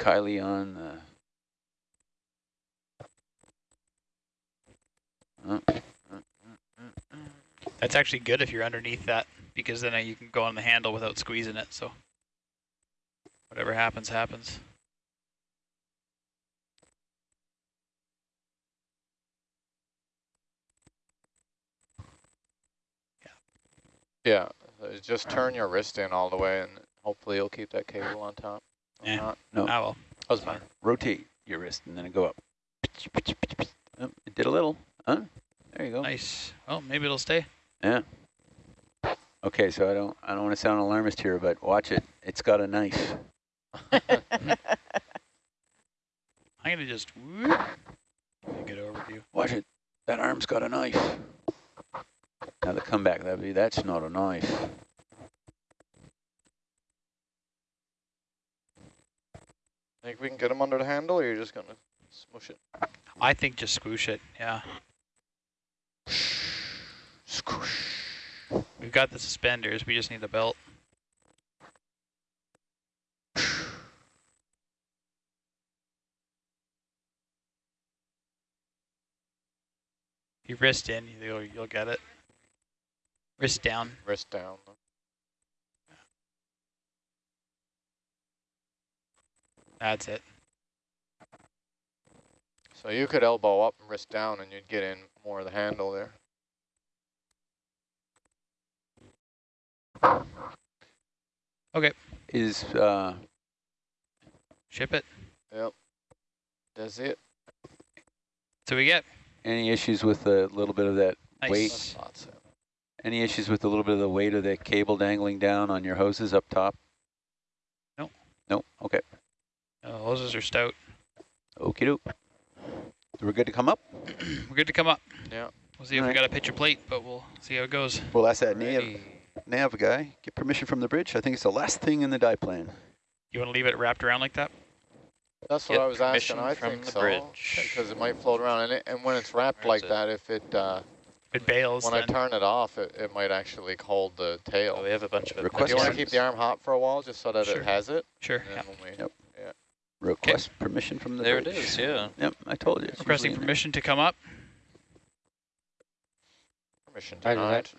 Kylie on the. Oh, That's actually good if you're underneath that, because then uh, you can go on the handle without squeezing it, so whatever happens, happens. Yeah, uh, just turn your wrist in all the way and hopefully you'll keep that cable on top. Yeah. not. no, Ah, well. Doesn't matter. rotate your wrist and then go up. Oh, it did a little. Huh? There you go. Nice. Well, maybe it'll stay. Yeah. Okay, so I don't I don't want to sound alarmist here, but watch it. It's got a knife. I'm gonna just whoop, get over good overview. Watch it. That arm's got a knife. Now the comeback, that'd be that's not a knife. Think we can get him under the handle or you're just gonna smush it? I think just squish it. Yeah, Squish. we've got the suspenders. We just need the belt. You wrist in, you'll you'll get it. Wrist down. Wrist down. That's it. So you could elbow up and wrist down and you'd get in more of the handle there. Okay. Is uh Ship it. Yep. That's it. So we get any issues with a little bit of that nice. Wait. That's so. any issues with a little bit of the weight of the cable dangling down on your hoses up top? No. No? Okay. Oh, hoses are stout. Okie doke. We're good to come up? We're good to come up. Yeah. We'll see if we got a picture plate, but we'll see how it goes. Well, that's that nav, nav guy. Get permission from the bridge. I think it's the last thing in the die plan. You want to leave it wrapped around like that? That's what Get I was asking. I from think the so. bridge. Because it might float around and, it, and when it's wrapped Where is like it? that, if it uh, It bails. when I turn it off, it, it might actually hold the tail. Oh, we have a bunch of Request Do you want to keep the arm hot for a while just so that Sure. it has it? Sure. And Yeah. then when we- Yep. Request permission from the There it bridge. is, yeah. Yep, I told you. it's Requesting usually in there. permission to come up. Permission Roger denied. that.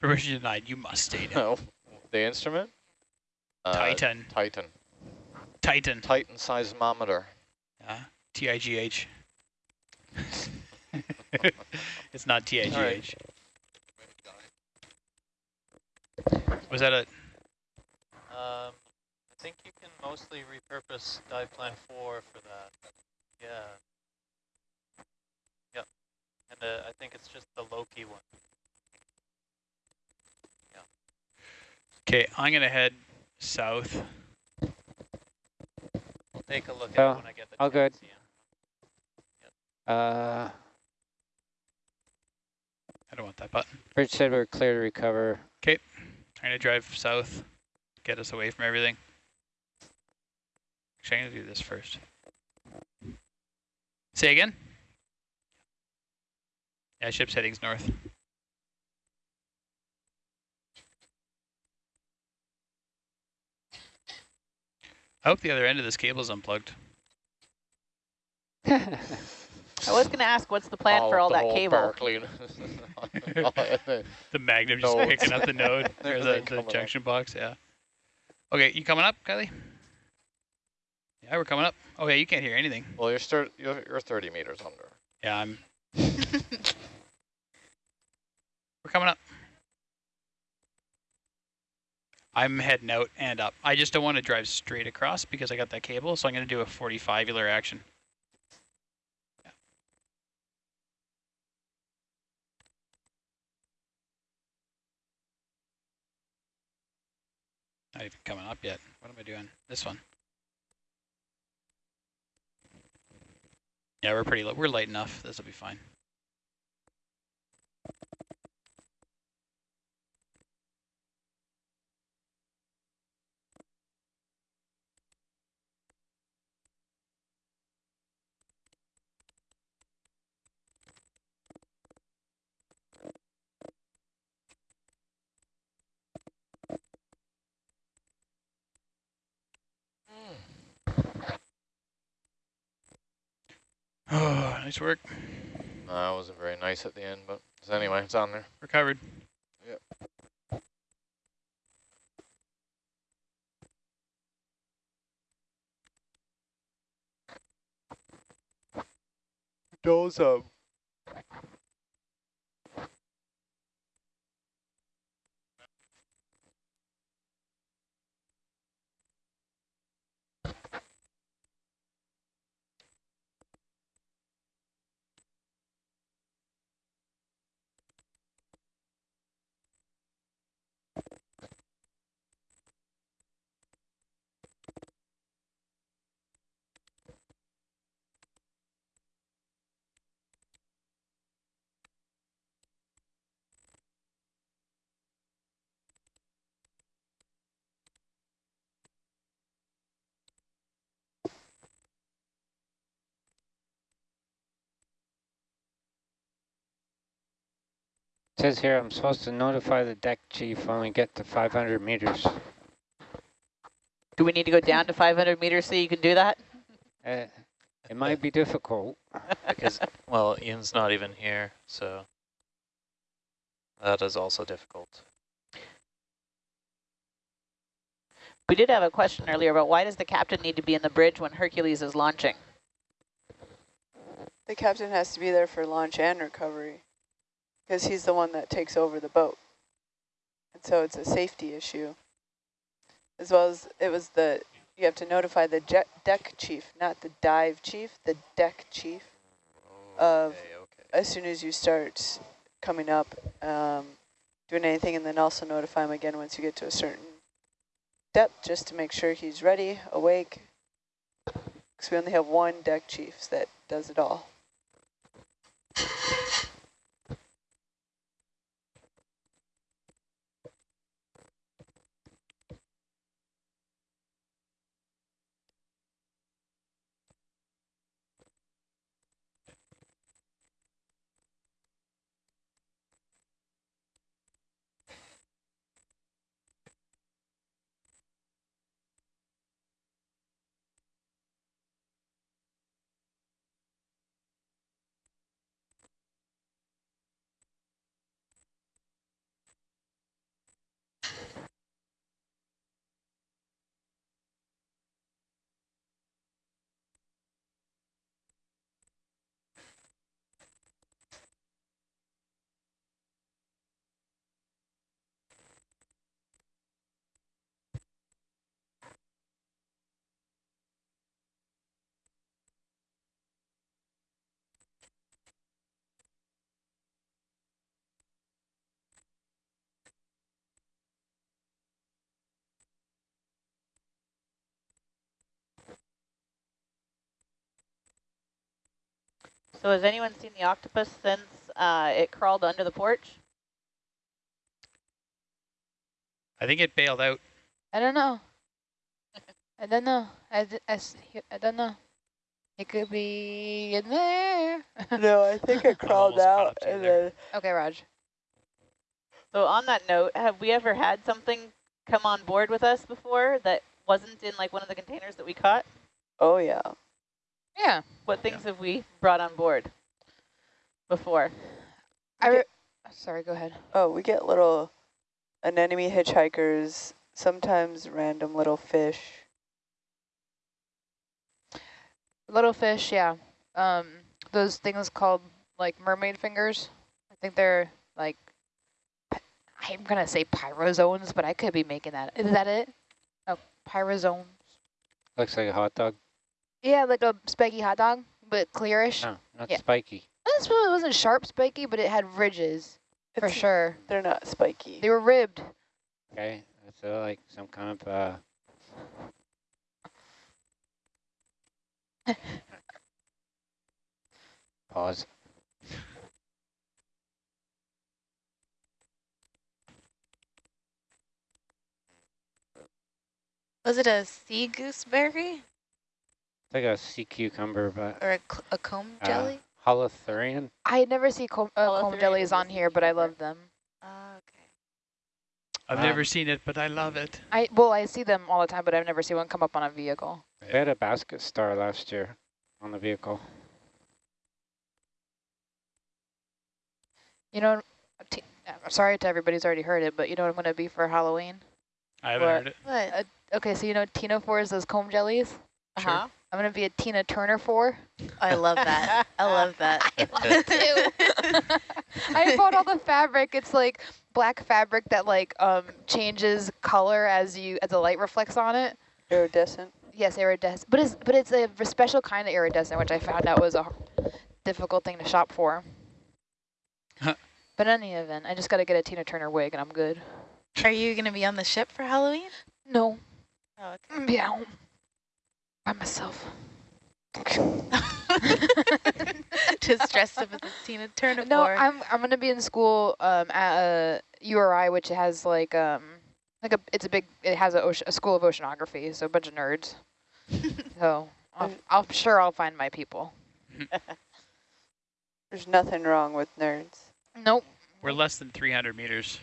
Permission denied. You must stay down. No. The instrument? Uh, Titan. Titan. Titan. Titan seismometer. Yeah. T-I-G-H. it's not T-I-G-H. Was that a... Um, I think you can mostly repurpose dive plan four for that. Yeah. Yep. And uh, I think it's just the Loki one. Yeah. Okay, I'm going to head south. I'll take a look at Oh, it when I get the all good. chance, yeah. Uh, I don't want that button. Bridge said we're clear to recover. Okay, I'm going to drive south. Get us away from everything. Actually, I'm going to do this first. Say again? Yeah, ship's heading's north. I hope the other end of this cable is unplugged. I was going to ask, what's the plan for all that cable? Berkeley. The magnum just No. picking up the node, or Everything the, the coming up. junction box, yeah. Okay, you coming up, Kylie? Yeah, we're coming up. Oh yeah, you can't hear anything. well, you're, stir you're, you're 30 meters under. Yeah, I'm. we're coming up. I'm heading out and up. I just don't want to drive straight across because I got that cable, so I'm going to do a 45-ular action. Not even coming up yet. What am I doing? This one. Yeah, we're pretty low. We're light enough. This will be fine. Nice work. Uh, wasn't very nice at the end, but anyway, it's on there. Recovered. Yep. Those Doze up. Says here I'm supposed to notify the deck chief when we get to 500 meters. Do we need to go down to 500 meters so you can do that? Uh, it might be difficult. Because, well, Ian's not even here, so that is also difficult. We did have a question earlier about why does the captain need to be in the bridge when Hercules is launching? The captain has to be there for launch and recovery because he's the one that takes over the boat. And so it's a safety issue. As well as it was the, you have to notify the deck chief, not the dive chief, the deck chief, Of- Okay, okay. as soon as you start coming up, um, doing anything, and then also notify him again once you get to a certain depth, just to make sure he's ready, awake. Because we only have one deck chief that does it all. So has anyone seen the octopus since uh, it crawled under the porch? I think it bailed out. I don't know. I don't know. I, d- I, s- he- I don't know. It could be in there. no, I think it crawled almost out up to you and then okay, Raj. So on that note, have we ever had something come on board with us before that wasn't in like one of the containers that we caught? oh yeah. Yeah. What things have we brought on board before? I Okay. re- Sorry, go ahead. Oh, we get little anemone hitchhikers, sometimes random little fish. Little fish, yeah. Um, those things called like mermaid fingers. I think they're like, I'm gonna say pyrosomes, but I could be making that. Is that it? Oh, pyrosomes. Looks like a hot dog. Yeah, like a spiky hot dog, but clearish. No, not Yeah. spiky. This one wasn't sharp spiky, but it had ridges for sure. They're not spiky. They were ribbed. Okay, that's uh, like some kind of uh. Pause. Was it a sea gooseberry It's like a sea cucumber, but or a, a comb uh, jelly? holothurian. I never see comb, uh, comb jellies on here, but I love them. Oh, okay. I've Um, never seen it, but I love it. I well, I see them all the time, but I've never seen one come up on a vehicle. We had a basket star last year on the vehicle. You know, t- I'm sorry to everybody who's already heard it, but you know what I'm going to be for Halloween? I haven't What? heard it. What? Okay, so you know ctenophores, those comb jellies? Uh-huh. I'm going to be a Tina Turner four. I love that. I love that. I love it too. I bought all the fabric. It's like black fabric that like um changes color as you as the light reflects on it. Iridescent. Yes, iridescent, but it's but it's a v- special kind of iridescent, which I found out was a difficult thing to shop for. Huh. but in any event, I just got to get a Tina Turner wig and I'm good. Are you going to be on the ship for Halloween? No, Oh, I'm be at home by myself. okay. Just dressed up as a Tina Turner. No, I'm I'm gonna be in school um at a URI, which has like um like a it's a big it has a, ocean, a school of oceanography, so a bunch of nerds. so I'm, I'm sure I'll find my people. There's nothing wrong with nerds. Nope. We're less than 300 meters.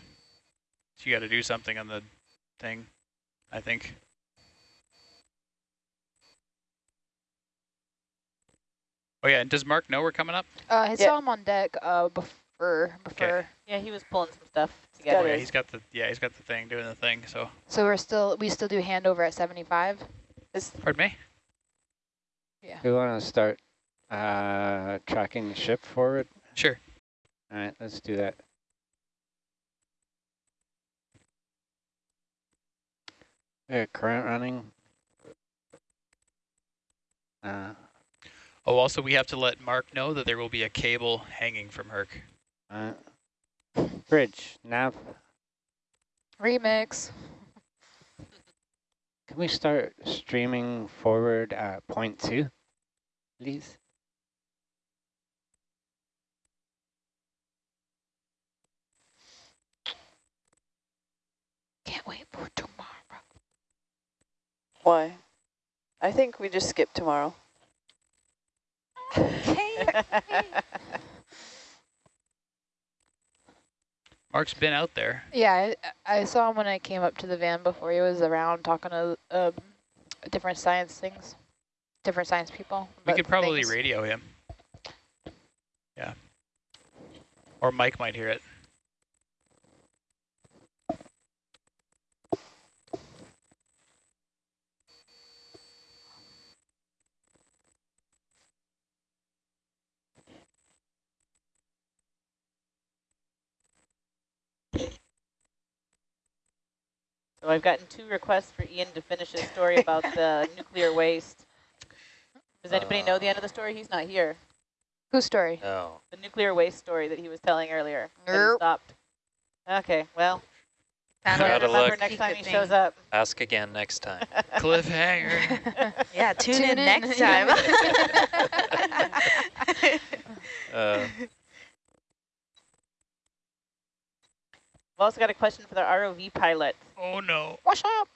So you got to do something on the thing, I think. Oh yeah, and does Mark know we're coming up? Uh, I Yeah. saw him on deck uh before before. Yeah, he was pulling some stuff Oh together. yeah, he's got the yeah, he's got the thing doing the thing. So, So we're still we still do handover at 75. Is pardon me. Yeah. We want to start uh, tracking the ship forward. Sure. All right, let's do that. Yeah, current running. Uh, Oh, also we have to let Mark know that there will be a cable hanging from Herc. uh, bridge, nav. Remix. Can we start streaming forward at point two, please? Can't wait for tomorrow. why? I think we just skip tomorrow. Mark's been out there. Yeah, I, I saw him when I came up to the van before. He was around talking to um, different science things, different science people. We could probably things. radio him. Yeah. Or Mike might hear it. So I've gotten two requests for Ian to finish his story about the nuclear waste. Does anybody know the end of the story? He's not here. Whose story? No. The nuclear waste story that he was telling earlier. that he Nope. stopped. Okay, well, Found try out to Gotta remember look. next time he Secret shows up. Ask again next time. Cliffhanger. Yeah, tune, Tune in, in. next time. Uh, We've also got a question for the ROV pilot. oh no. What's up?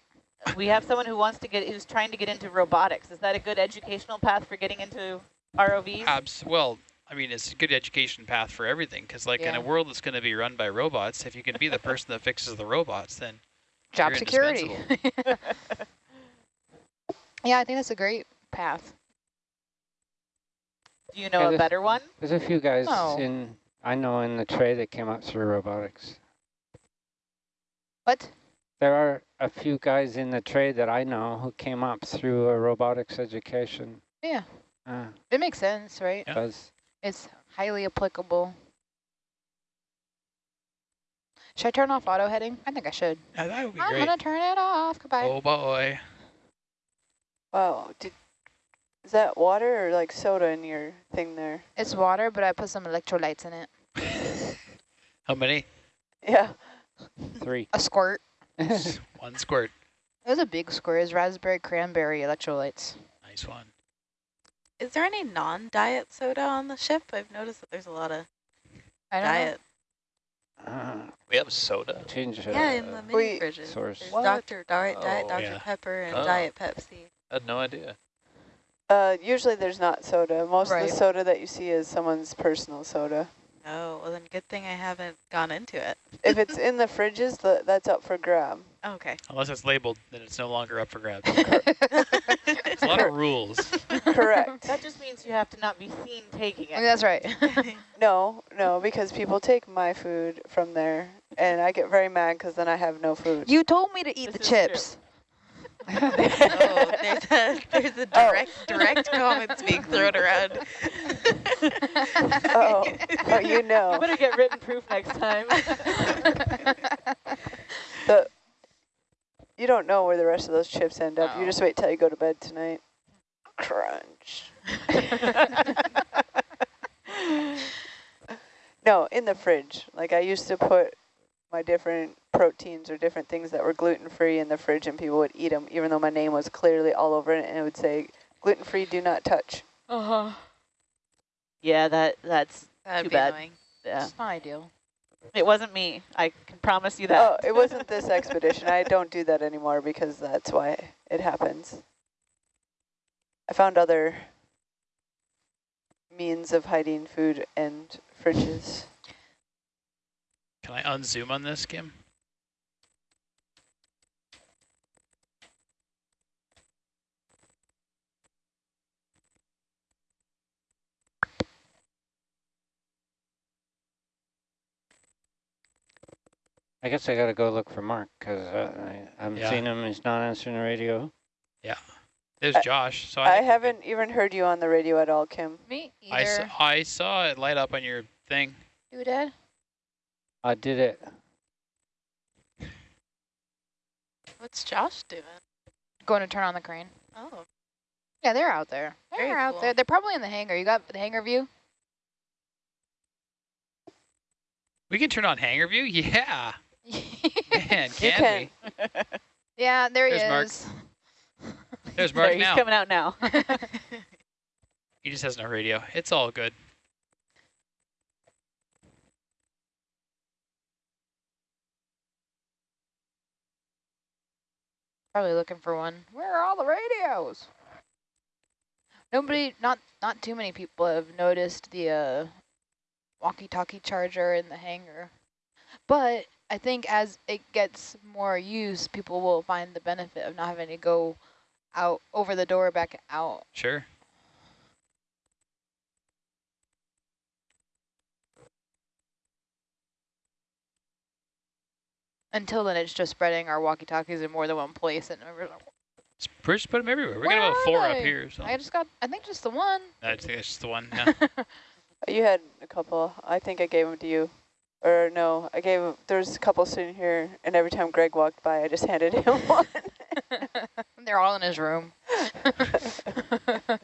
We have someone who wants to get, who's trying to get into robotics. Is that a good educational path for getting into ROVs? Abs well, I mean, it's a good education path for everything because, like, in a world that's going to be run by robots, if you can be the person that fixes the robots, then Job You're security. yeah, I think that's a great path. Do you know Yeah, a better one? There's a few guys Oh. in, I know in the tray that came up through robotics. What? There are a few guys in the trade that I know who came up through a robotics education. Yeah, Uh, it makes sense, right? Yeah. does It's highly applicable. Should I turn off auto heading? I think I should. yeah, that would be I'm great. gonna turn it off. Goodbye. Oh boy. Wow. Did, is that water or like soda in your thing there? It's water, but I put some electrolytes in it. How many? Yeah. Three. A squirt. One squirt. It was a big squirt. It's raspberry cranberry electrolytes. Nice one. Is there any non-diet soda on the ship? I've noticed that there's a lot of I don't diet. Uh, we have soda. change uh, yeah, in the mini we- fridges. source. There's What? Dr. Diet, Diet Oh, Dr. yeah. Pepper and Oh. Diet Pepsi. I had no idea. Uh, usually there's not soda. Most of the soda that you see is someone's personal soda. Oh, well then good thing I haven't gone into it. If it's in the fridges, the, that's up for grab. Okay. Unless it's labeled, then it's no longer up for grabs. It's a lot of rules. Correct. That just means you have to not be seen taking it. That's right. No, no, because people take my food from there, and I get very mad because then I have no food. you told me to eat This the chips. true. Chips. oh, there's a there's a oh. direct direct comments being thrown around. Oh, oh, you You know. better get written proof next time. The, you don't know where the rest of those chips end up. You Oh. just wait till you go to bed tonight. Crunch. No, in the fridge. Like I used to put my different proteins or different things that were gluten-free in the fridge and people would eat them even though my name was clearly all over it and it would say gluten-free do not touch. Uh-huh. yeah, that that's That'd Too be bad. annoying. yeah. It's not ideal. It wasn't me. I can promise you that. Oh, it wasn't this expedition. I don't do that anymore because that's why it happens. I found other means of hiding food and fridges. Can I unzoom on this, Kim? I guess I gotta go look for Mark because uh, I, I'm Yeah. seeing him. He's not answering the radio. Yeah. There's I- Josh. So I, I think we're good. haven't even heard you on the radio at all, Kim. Me I, s- either. I saw it light up on your thing. You did? I did it. What's Josh doing? Going to turn on the crane. Oh, Yeah, they're out there. They're Very out cool. there. They're probably in the hangar. You got the hangar view? We can turn on hangar view? Yeah. Man, You can, can. we? yeah, there he There's Mark. is. There's There, Mark he's coming out now. He just has no radio. It's all good. Probably looking for one. Where are all the radios? Nobody, not not too many people have noticed the uh, walkie-talkie charger in the hangar. But I think as it gets more use, people will find the benefit of not having to go out over the door back out. Sure. Until then, it's just spreading our walkie-talkies in more than one place. And we're like, Just put them everywhere. We're Where gonna have are four up here. So I just got, I think just the one. I think that's just the one. Yeah. You had a couple. I think I gave them to you. Or no, I gave 'em- There's a couple sitting here, and every time Greg walked by, I just handed him one. They're all in his room.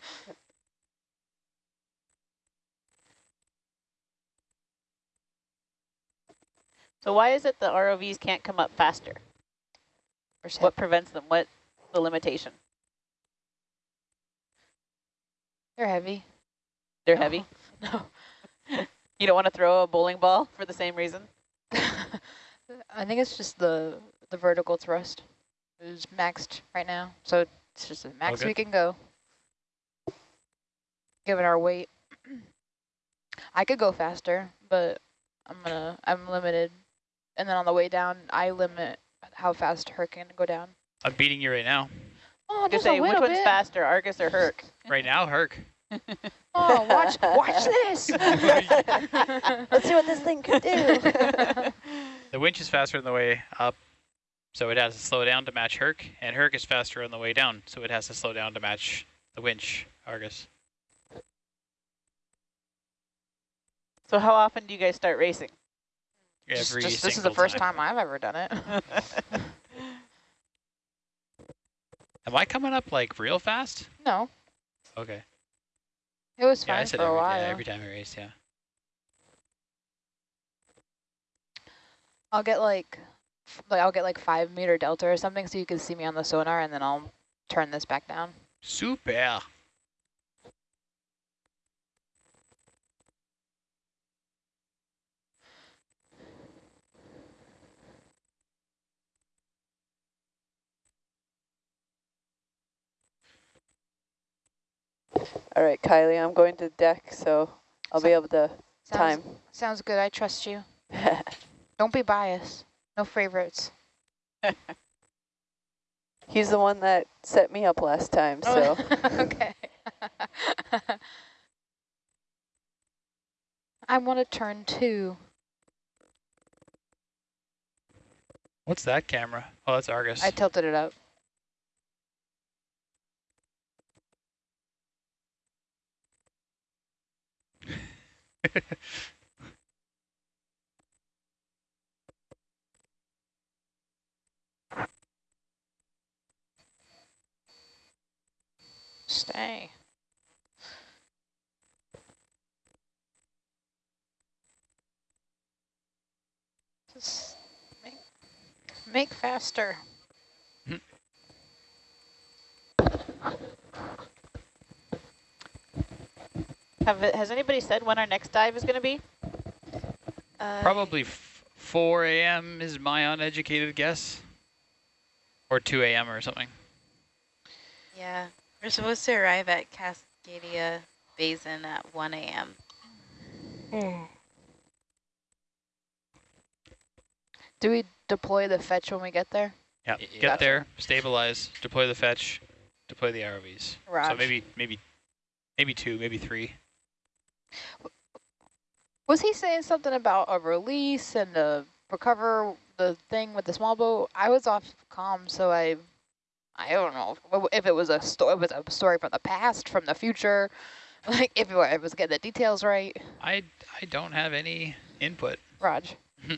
So why is it the ROVs can't come up faster? Or What prevents them? What the limitation? They're heavy. They're No. heavy. No. You don't want to throw a bowling ball for the same reason? I think it's just the the vertical thrust is maxed right now, so it's just the max Okay. we can go. Given our weight, I could go faster, but I'm gonna I'm limited. And then on the way down, I limit how fast her can go down. I'm beating you right now. Oh, Just just a which little one's bit. faster, Argus or Herc? Right now, Herc. Oh, watch watch this. Let's see what this thing can do. The winch is faster on the way up, so it has to slow down to match Herc, and Herc is faster on the way down, so it has to slow down to match the winch, Argus. So how often do you guys start racing? Just- Every just- this is the single first time I've ever done it. Am I coming up like real fast? No, Okay. It was Yeah, I fine said for a every, while. yeah, every time I race, yeah. I'll get like, like I'll get like five meter delta or something, so you can see me on the sonar, and then I'll turn this back down. Super. All right, Kylie, I'm going to deck, so I'll be able to Sounds, time. sounds good. I trust you. Don't be biased. No favorites. He's the one that set me up last time, so. okay. I want to turn two. What's that camera? Oh, that's Argus. I tilted it up. Stay. Just make, make faster. Have it, has anybody said when our next dive is going to be? Uh, Probably f 4 a.m. is my uneducated guess. Or 2 a.m. or something. Yeah. We're supposed to arrive at Cascadia Basin at 1 a.m. Do we deploy the fetch when we get there? Yeah. Y- Get Gotcha. there, stabilize, deploy the fetch, deploy the ROVs. So maybe, maybe, maybe two, maybe three. Was he saying something about a release and a recover the thing with the small boat? I was off comm, so I, I don't know if it was a story, it was a story from the past, from the future, like if it was getting the details right. I, I don't have any input. Raj.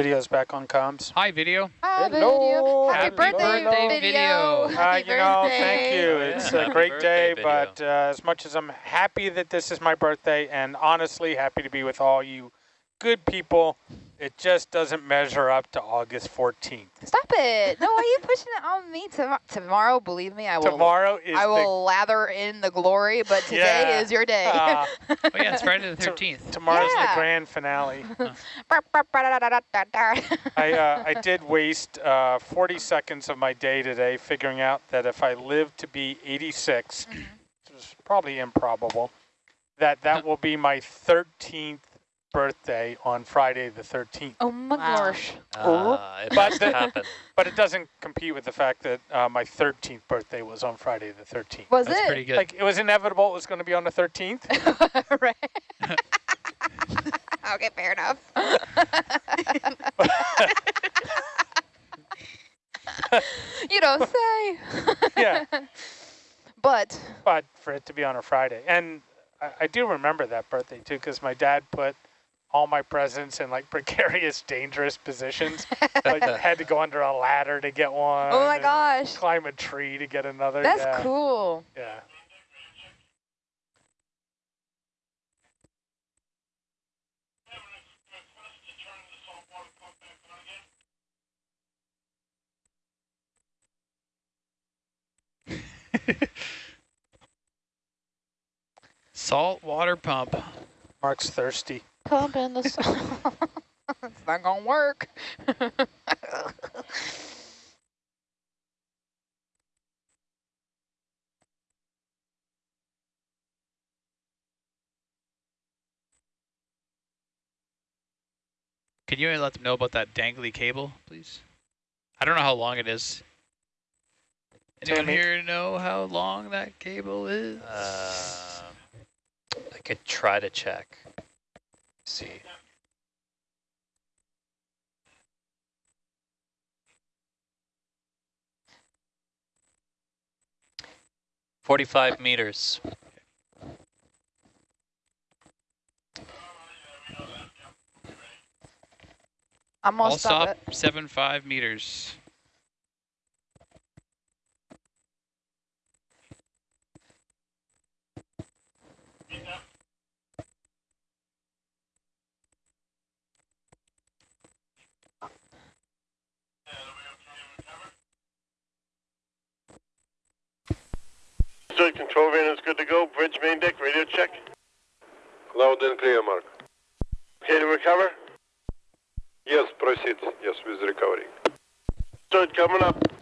Video's back on comms. Hi, video. Hi, Hello. video. Happy, Happy birthday, birthday, video. video. Uh, Happy you know, thank you. Oh, yeah. It's a Happy great birthday day, but uh, as much as I'm happy that this is my birthday and honestly happy to be with all you good people, it just doesn't measure up to August 14th. Stop it. No, why are you pushing it on me Tom- tomorrow? Believe me, I will. Tomorrow is I will lather in the glory, but today Yeah. is your day. the uh, Oh yeah, it's Friday the To- 13th. tomorrow's Yeah. the grand finale. I I uh, I did waste uh, 40 seconds of my day today figuring out that if I live to be 86, Mm-hmm. which is probably improbable, that that will be my 13th birthday on Friday the 13th. Oh my Wow. gosh. Uh, it But the- But it doesn't compete with the fact that uh, my 13th birthday was on Friday the 13th. Was That's it? pretty good. Like it was inevitable it was going to be on the 13th. right. okay, fair enough. you don't say. Yeah. But but for it to be on a Friday. And I, I do remember that birthday too, because my dad put all my presents in like precarious, dangerous positions. like had to go under a ladder to get one. oh my uh, gosh, Climb a tree to get another. that's yeah, cool. Yeah. Salt water pump. Mark's thirsty. Pump in the salt. it's not gonna work. Can you let them know about that dangly cable, please? I don't know how long it is. Anyone here know how long that cable is? Uh, I could try to check. See. Forty-five meters. Gonna stop, stop it. seven five meters. Stood control van is good to go. Bridge main deck, radio check. Loud and clear, Mark. Okay to recover? Yes, proceed. Yes, with recovery. Stood coming up.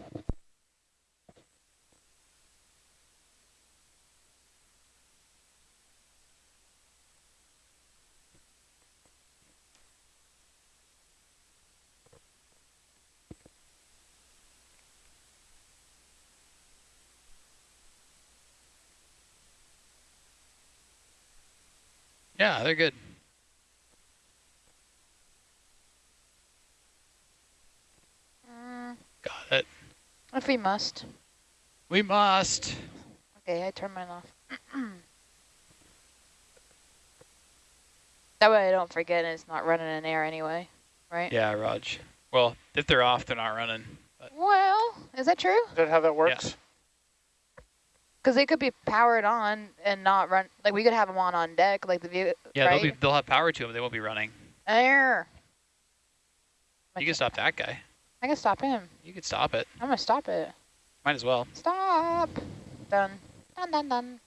Yeah, they're good. Mm, Got it. if we must. We must. Okay, I turn mine off. that way I don't forget and it's not running in air anyway, right? Yeah, Raj. Well, if they're off, they're not running. But Well, is that true? Is that how that works? Because they could be powered on and not run. Like we could have them on on deck, like the view. yeah, right? they'll be they'll have power to them. They won't be running. Air. You can stop that guy. I can stop him. You can stop it. I'm gonna stop it. Might as well. Stop. Done. Done. Done. Done.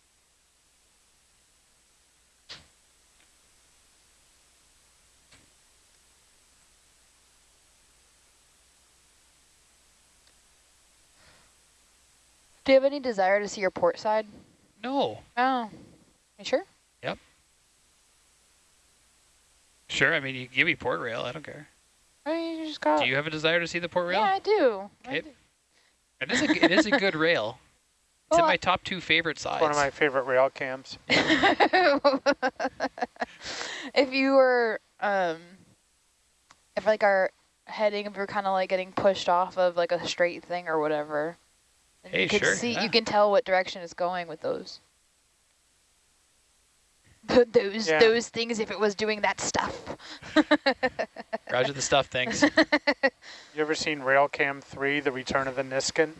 Do you have any desire to see your port side? No. Oh. You sure? Yep. Sure. I mean, you give me port rail. I don't care. I mean, you just got. Do you have a desire to see the port rail? Yeah, I do. I do. It is a it is a good rail. It's in my top two favorite sides. One of my favorite rail cams. if you were, um, if like our heading, if we are kind of like getting pushed off of like a straight thing or whatever, then Hey, you can sure, see, yeah. you can tell what direction it's going with those. Those Yeah. those things if it was doing that stuff. Roger the stuff things. You ever seen Railcam 3, The Return of the Niskin?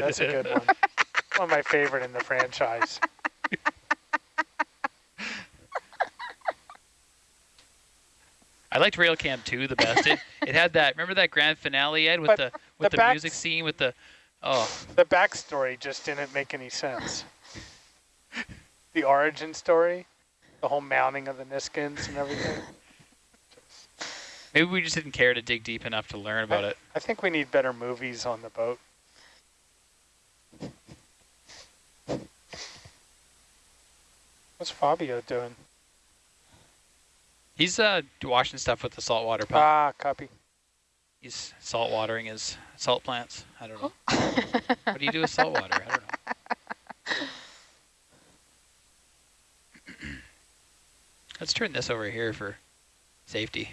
That's a good one. One of my favorite in the franchise. I liked Railcam 2 the best. It it had that remember that grand finale Ed with But the with the the, music scene with the oh The backstory just didn't make any sense. The origin story, the whole mounting of the Niskins and everything. maybe we just didn't care to dig deep enough to learn about it. I think we need better movies on the boat. What's Fabio doing? He's uh washing stuff with the saltwater pump. Ah, copy. He's salt watering his salt plants. I don't know. what do you do with salt water? I don't know. Let's turn this over here for safety.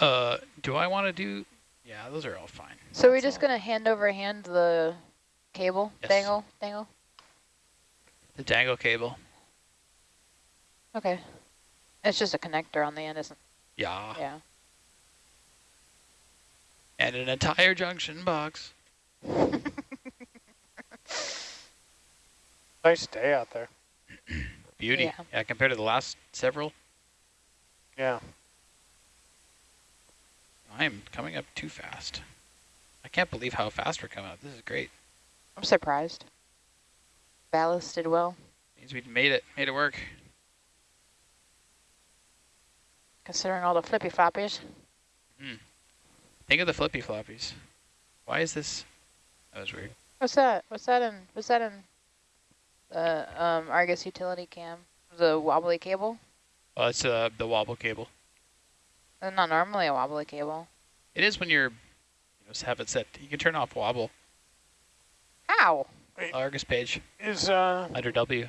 Uh, do I want to do? Yeah, those are all fine. so we're just all. gonna hand over hand the cable, Yes. dangle, dangle. The dangle cable. Okay. It's just a connector on the end, isn't? Yeah. Yeah. And an entire junction box. Nice day out there. Beauty. Yeah. Yeah. compared to the last several, Yeah. I am coming up too fast. I can't believe how fast we're coming up. This is great. I'm surprised. Ballast did well, Means we made it. Made it work. considering all the flippy floppies. Hmm. Think of the flippy floppies. Why is this? That was weird. What's that? What's that in? What's that in? The um, Argus utility cam. The wobbly cable. Well, it's uh, the wobble cable. Not normally a wobbly cable. It is when you're, you know, have it set. You can turn off wobble. How? Argus page Is uh, under W.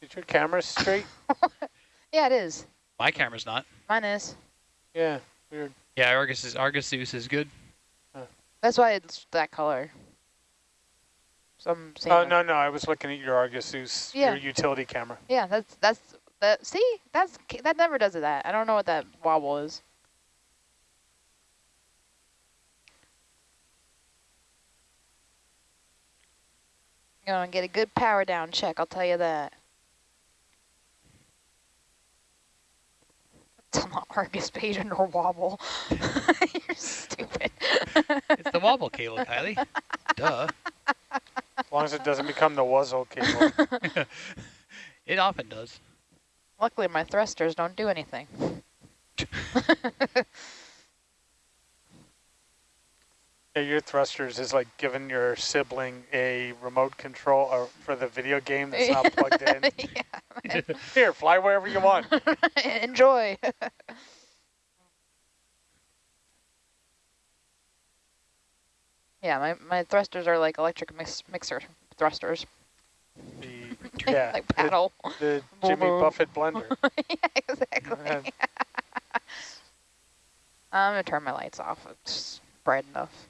is your camera straight? Yeah, it is. My camera's not. Mine is. yeah, weird. Yeah, Argus is Argus Zeus is good. That's why it's that color. Some. I'm. Oh that- no, no, I was looking at your Argus Zeus, Yeah. your utility camera. Yeah, that's that's that. See, that's that never does it. That I don't know what that wobble is. You're gonna get a good power down check. I'll tell you that. It's on the Argus page or wobble. You're stupid. It's the wobble cable, Kylie. Duh. As long as it doesn't become the Wuzzle cable. It often does. Luckily, my thrusters don't do anything. Yeah, your thrusters is like giving your sibling a remote control or for the video game that's not plugged in. yeah. Here, fly wherever you want. Enjoy. Yeah, my, my thrusters are like electric mix, mixer thrusters. The, yeah, like the- paddle. The, Jimmy Buffett blender. yeah, exactly. I'm gonna turn my lights off. It's bright enough.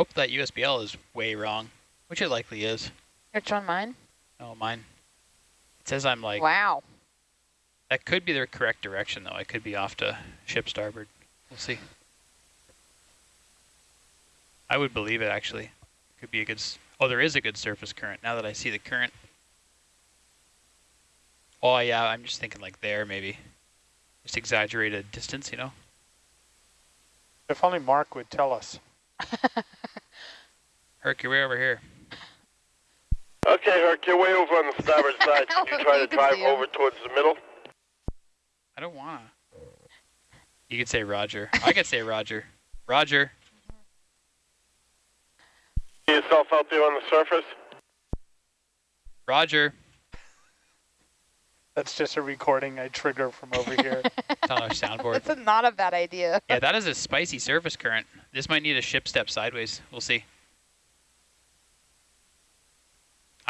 Hope that USBL is way wrong, which it likely is. Which one, mine? Oh, mine. It says I'm like, wow. that could be the correct direction though. I could be off to ship starboard. We'll see. I would believe it actually. Could be a good, s- oh, there is a good surface current now that I see the current. Oh yeah, I'm just thinking like there maybe. Just exaggerated distance, you know? If only Mark would tell us. Herc, you're way over here. Okay, Herc, you're way over on the starboard side. Can you try to drive over towards the middle? I don't wanna. You could say Roger. I could say Roger. Roger. See yourself out there on the surface? Roger. That's just a recording I trigger from over here. It's on our soundboard. That's a, not a bad idea. Yeah, that is a spicy surface current. This might need a ship step sideways. We'll see.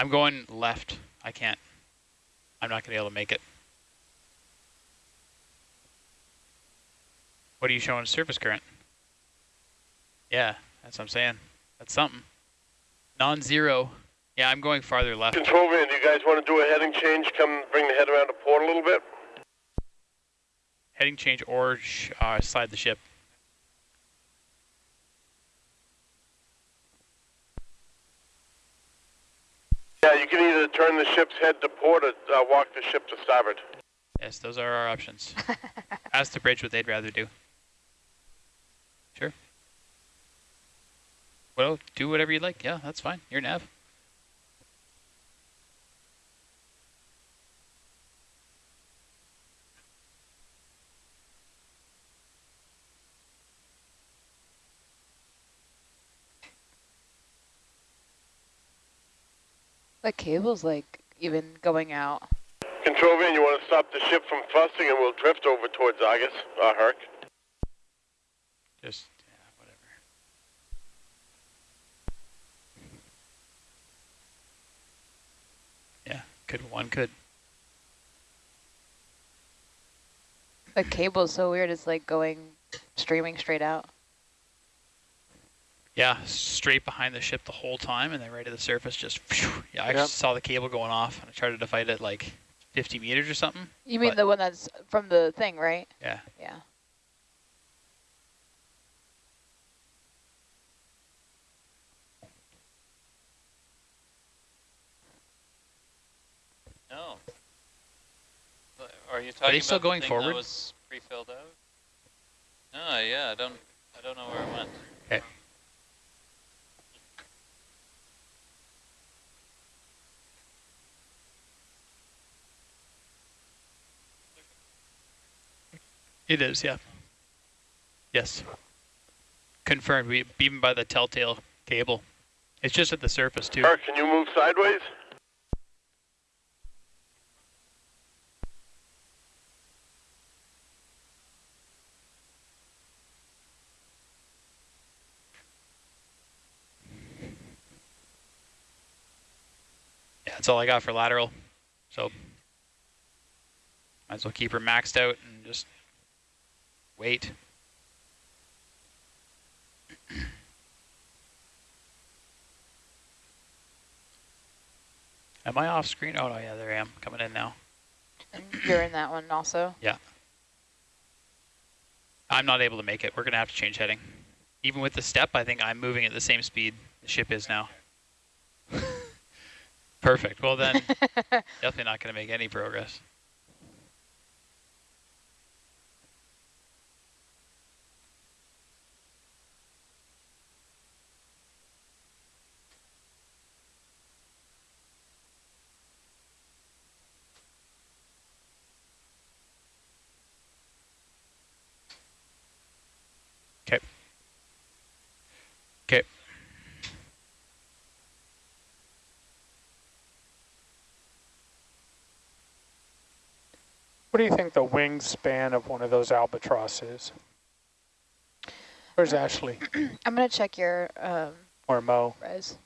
I'm going left. I can't. I'm not going to be able to make it. What are you showing surface current? Yeah, that's what I'm saying. That's something. Non-zero. Yeah, I'm going farther left. Control van, do you guys want to do a heading change? Come bring the head around to port a little bit? Heading change or sh uh, slide the ship. Yeah, you can either turn the ship's head to port or uh, walk the ship to starboard. Yes, those are our options. Ask the bridge what they'd rather do. Sure. Well, do whatever you'd like. Yeah, that's fine. You're nav. The cable's like even going out. Control van, you want to stop the ship from fussing and we'll drift over towards Argus, uh, Herc. Just yeah, whatever. Yeah, could one could. The cable's so weird. It's like going streaming straight out. Yeah, straight behind the ship the whole time, and then right at the surface, just phew. yeah. I Yep. saw the cable going off, and I tried to fight it like 50 meters or something. You mean the one that's from the thing, right? Yeah. Yeah. No. Are you talking Are they still about the going forward? That was pre-filled out? No, yeah, I don't, I don't know where it went. Okay. It is, yeah. Yes. Confirmed, we even by the telltale cable. It's just at the surface too. Herc, can you move sideways? Yeah, that's all I got for lateral. So might as well keep her maxed out and just wait. Am I off screen? Oh no, yeah, there I am, coming in now. And you're in that one also. Yeah. I'm not able to make it. We're gonna have to change heading. Even with the step, I think I'm moving at the same speed the ship is now. Perfect. Well then, definitely not gonna make any progress. Okay. Okay. What do you think the wingspan of one of those albatross is? Where's Ashley I'm gonna check your um, or Mo? res.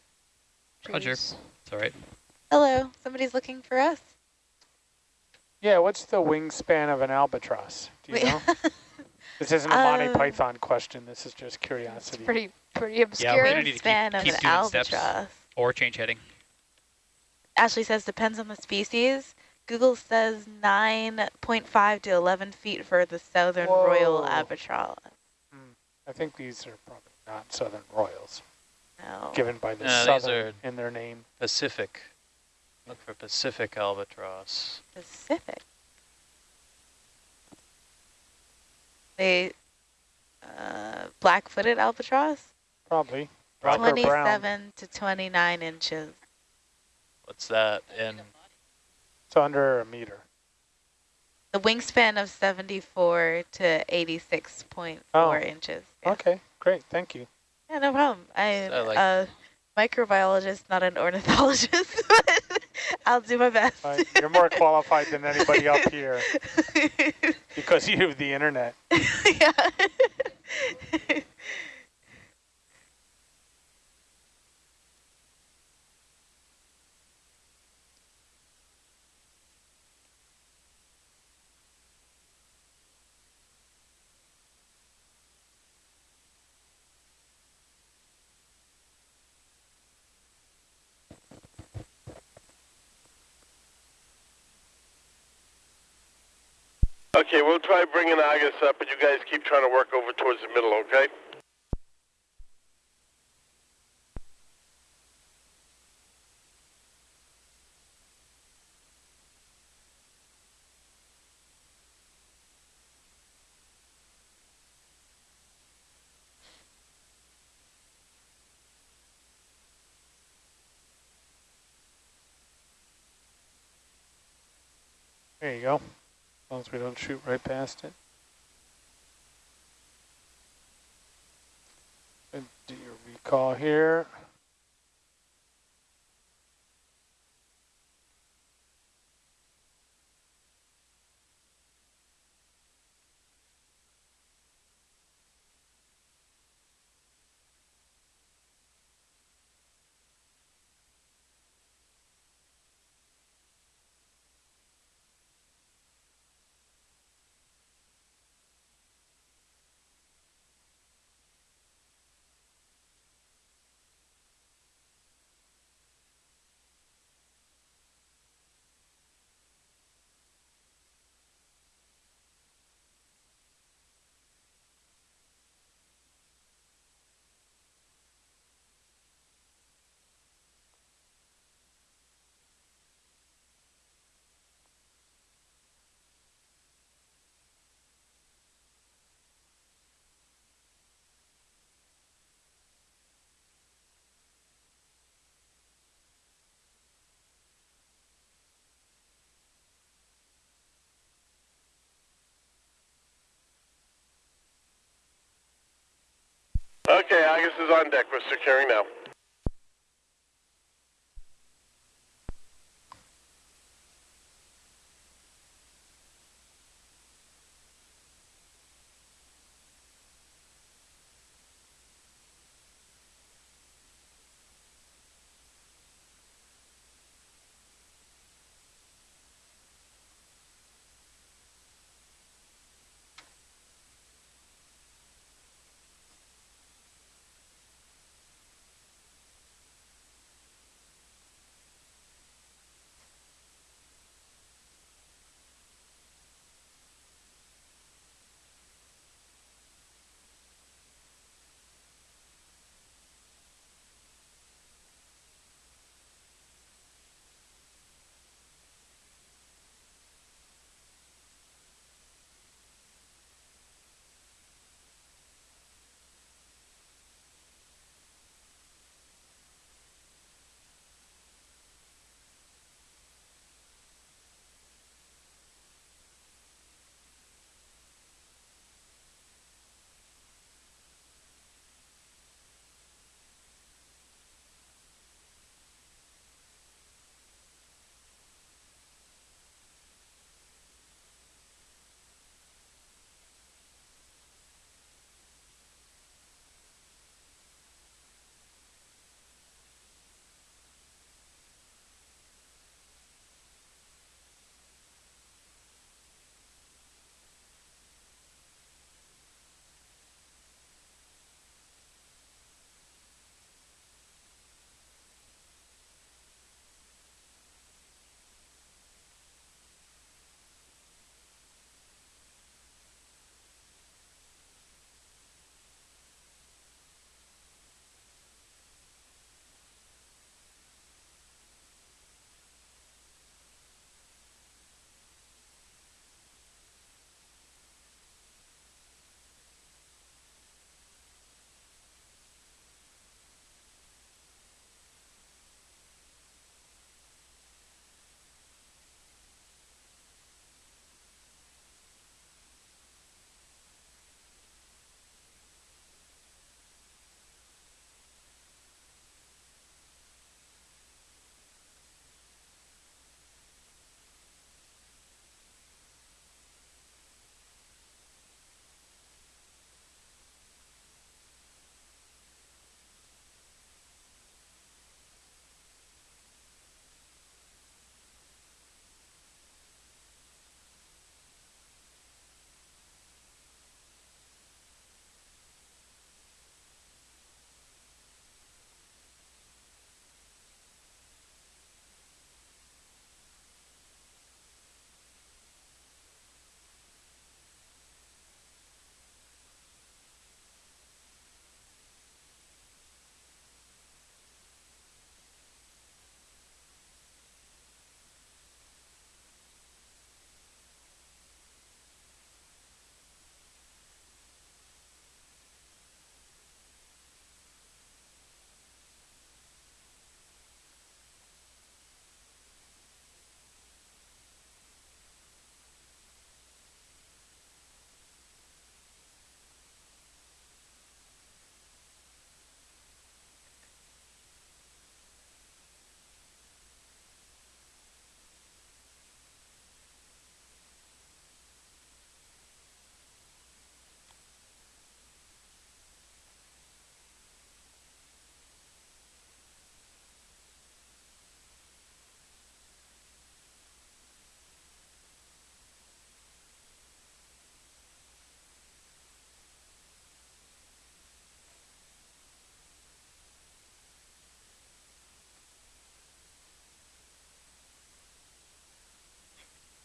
Roger. trees. It's all right. Hello, somebody's looking for us. Yeah, what's the wingspan of an albatross? Do you Wait. know? This isn't a Monty Um, Python question. This is just curiosity. Pretty pretty Yeah, obscure. we don't need to keep, of keep an doing steps albatross. or change heading. Ashley says depends on the species. Google says 9.5 to 11 feet for the southern royal Whoa. albatross. I think these are probably not southern royals, No. given by the No, southern in their name. Pacific. Look for Pacific albatross. Pacific. They, uh, black-footed albatross? Probably. Black 27 to 29 inches. What's that in? It's under a meter. The wingspan of 74 to 86.4 Oh. inches. Yeah. Okay, great. Thank you. yeah, no problem. I'm So, like- a microbiologist, not an ornithologist, but I'll do my best. Uh, you're more qualified than anybody up here because you have the internet. yeah. Okay, we'll try bringing Argus up, but you guys keep trying to work over towards the middle, okay? There you go. Long as we don't shoot right past it. And do your recall here. Okay, Argus is on deck. We're securing now.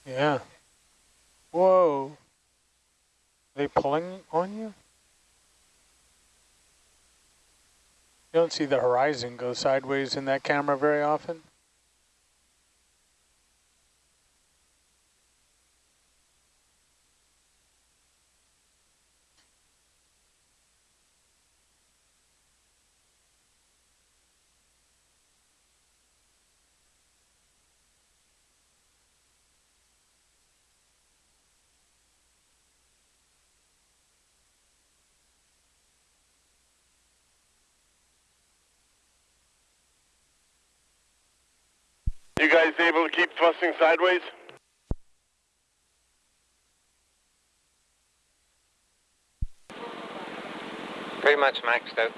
Yeah. Whoa. Are they pulling on you? You don't see the horizon go sideways in that camera very often. You guys able to keep thrusting sideways? Pretty much maxed out.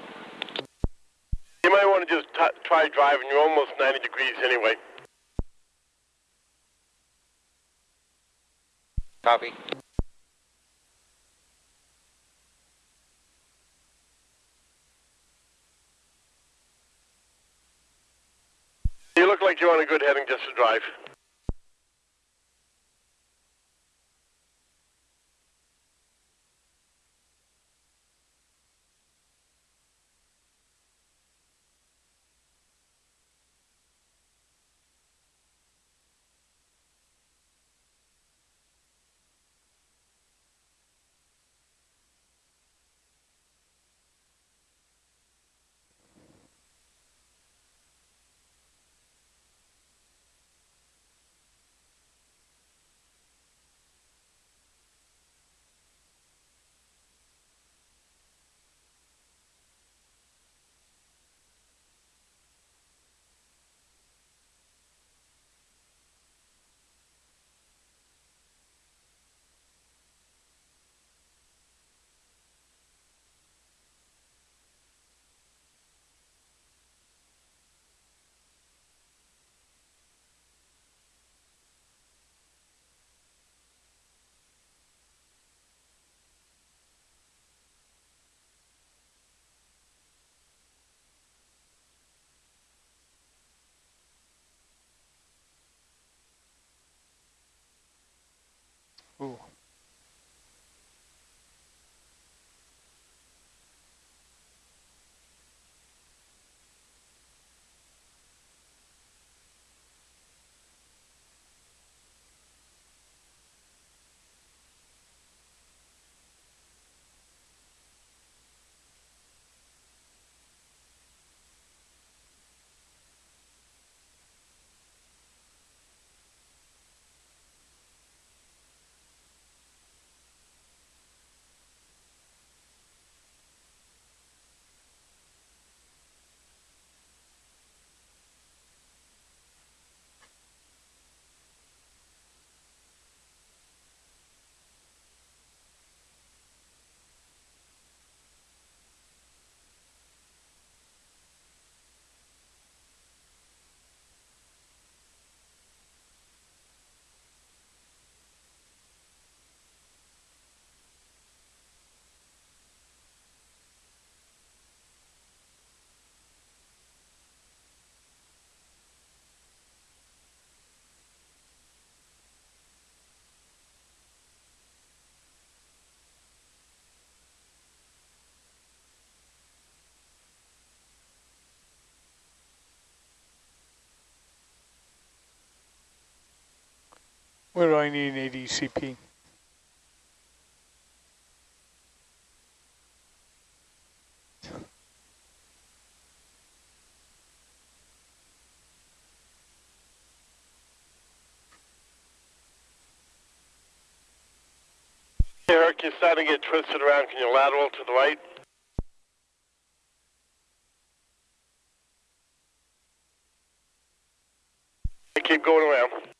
You might want to just t try driving. You're almost 90 degrees anyway. Copy. You look like you're on a good heading just to drive. Where do I need an ADCP? Herc, you're starting to get twisted around. Can you lateral to the right? I keep going around.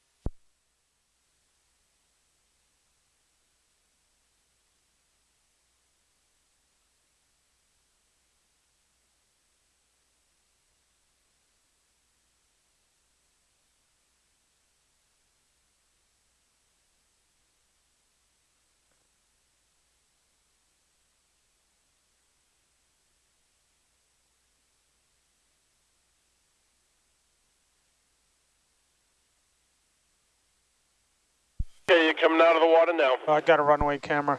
Okay, you're coming out of the water now. Oh, I got a runway camera.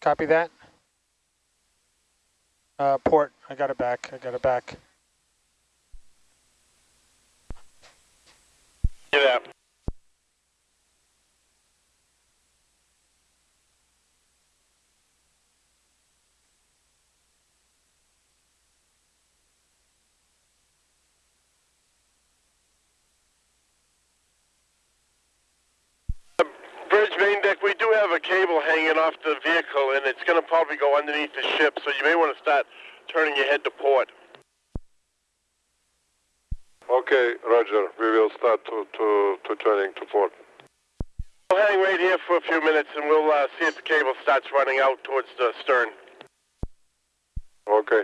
Copy that. Uh, port, I got it back, I got it back. Get out. Uh, We do have a cable hanging off the vehicle, and it's going to probably go underneath the ship, so you may want to start turning your head to port. Okay, Roger. We will start to, to, to turning to port. We'll hang right here for a few minutes, and we'll uh, see if the cable starts running out towards the stern. Okay.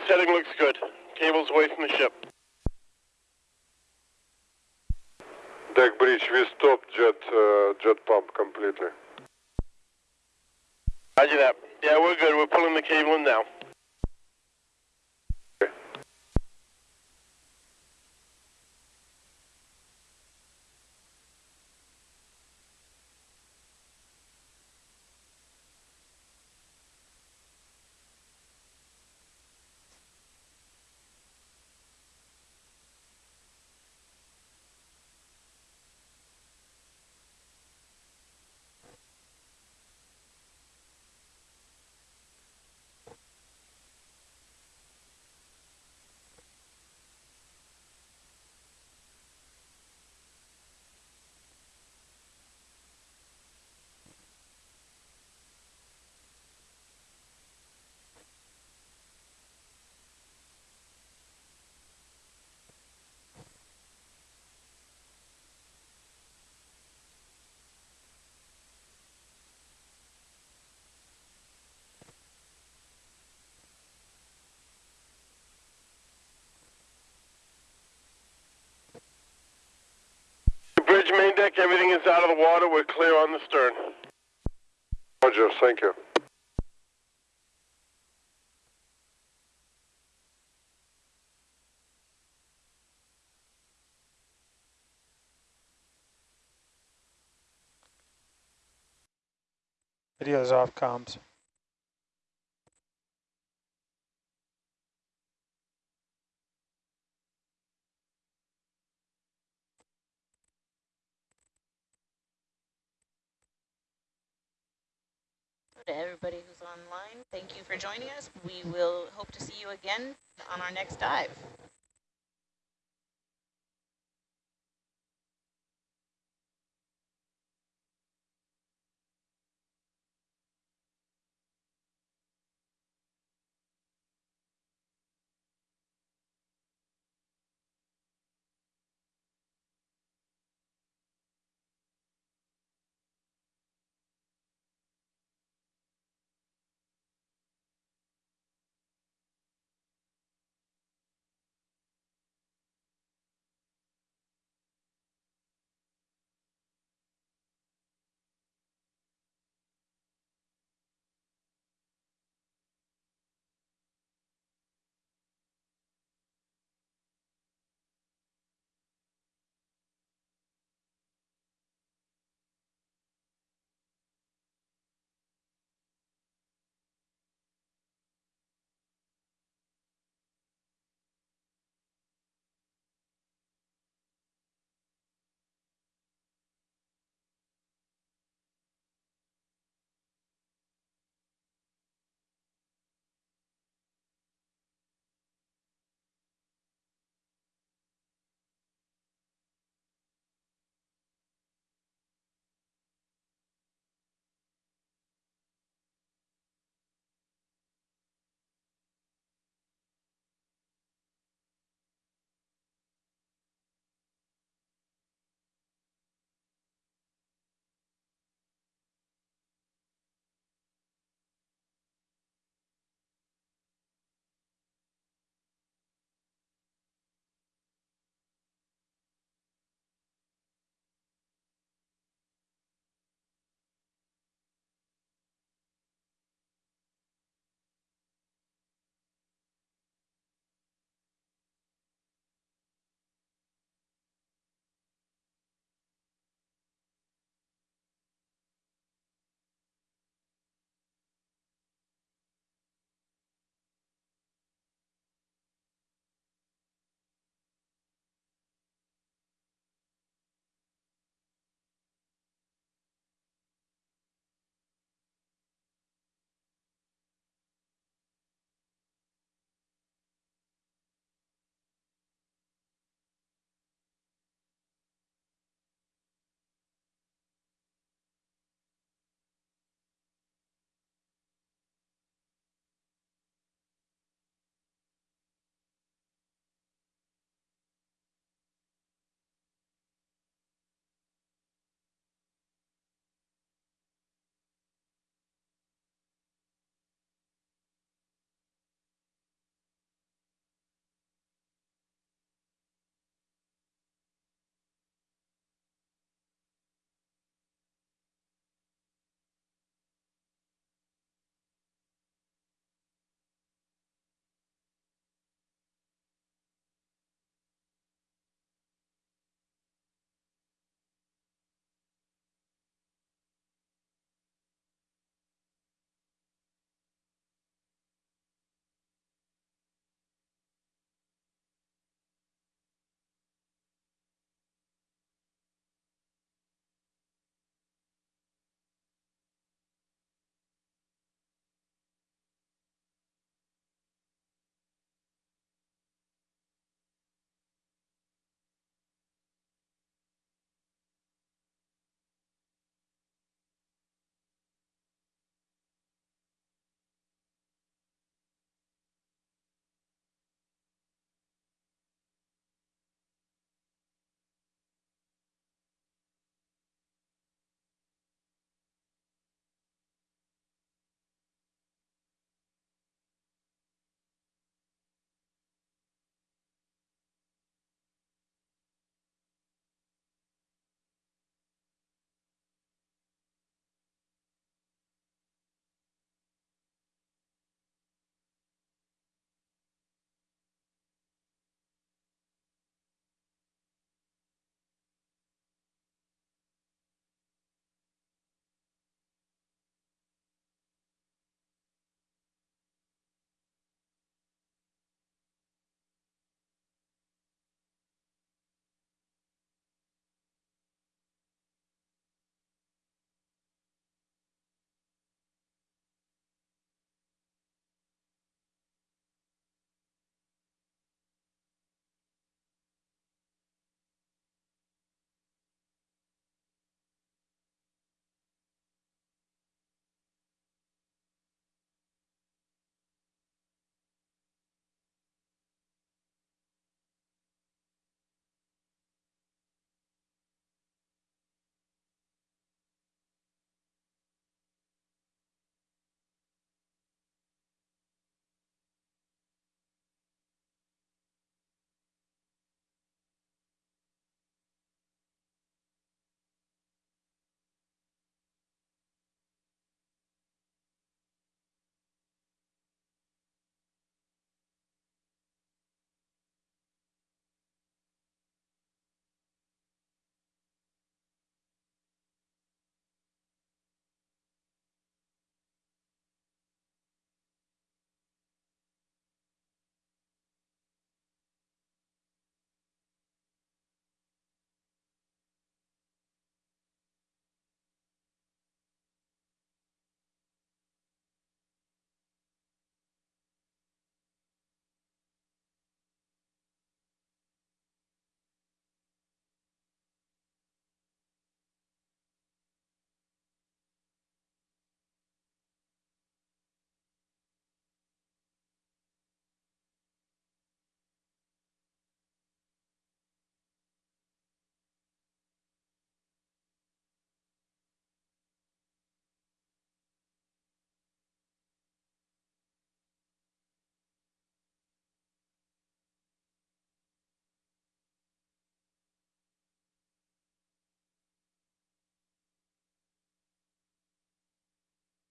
This heading looks good. Cable's away from the ship. Deck bridge, we stopped jet, uh, jet pump completely. Roger that. Yeah, we're good. We're pulling the cable in now. Bridge main deck, everything is out of the water. We're clear on the stern. Roger, thank you. Video's off comms. To everybody who's online, thank you for joining us. We will hope to see you again on our next dive.